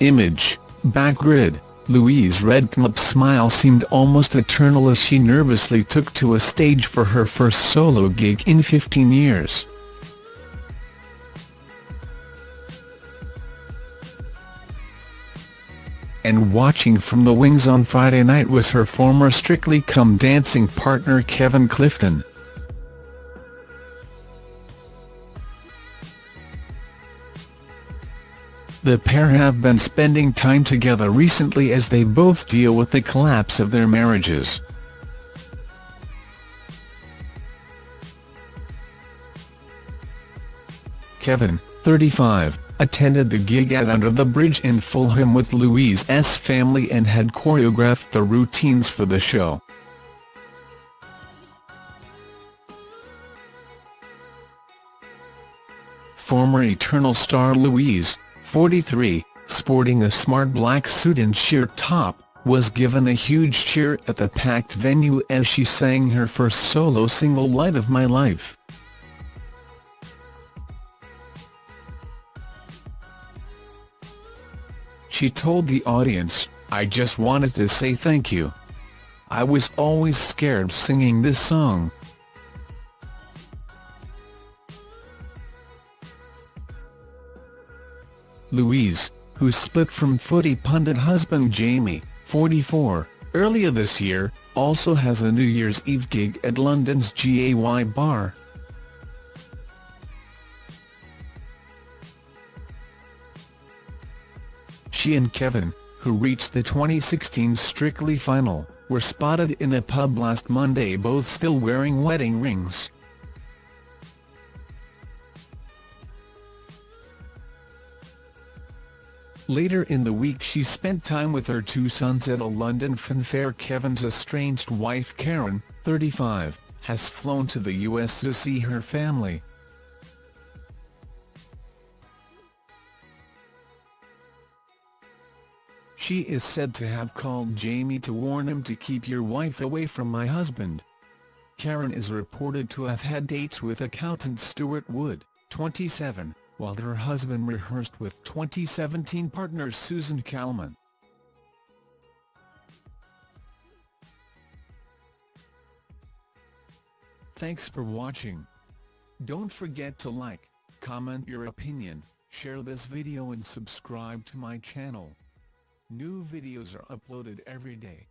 Image, Backgrid, Louise Redknapp's smile seemed almost eternal as she nervously took to a stage for her first solo gig in 15 years. And watching from the wings on Friday night was her former Strictly Come Dancing partner Kevin Clifton. The pair have been spending time together recently as they both deal with the collapse of their marriages. Kevin, 35, attended the gig at Under the Bridge in Fulham with Louise's family and had choreographed the routines for the show. Former Eternal star Louise, 43, sporting a smart black suit and sheer top, was given a huge cheer at the packed venue as she sang her first solo single Light of My Life. She told the audience, I just wanted to say thank you. I was always scared singing this song. Louise, who split from footy pundit husband Jamie, 44, earlier this year, also has a New Year's Eve gig at London's GAY Bar. She and Kevin, who reached the 2016 Strictly final, were spotted in a pub last Monday both still wearing wedding rings. Later in the week she spent time with her two sons at a London fanfare Kevin's estranged wife Karen, 35, has flown to the US to see her family. She is said to have called Jamie to warn him to keep your wife away from my husband. Karen is reported to have had dates with accountant Stuart Wood, 27, while her husband rehearsed with 2017 partner Susan Calman. Thanks for watching. Don't forget to like, comment your opinion, share this video and subscribe to my channel. New videos are uploaded every day.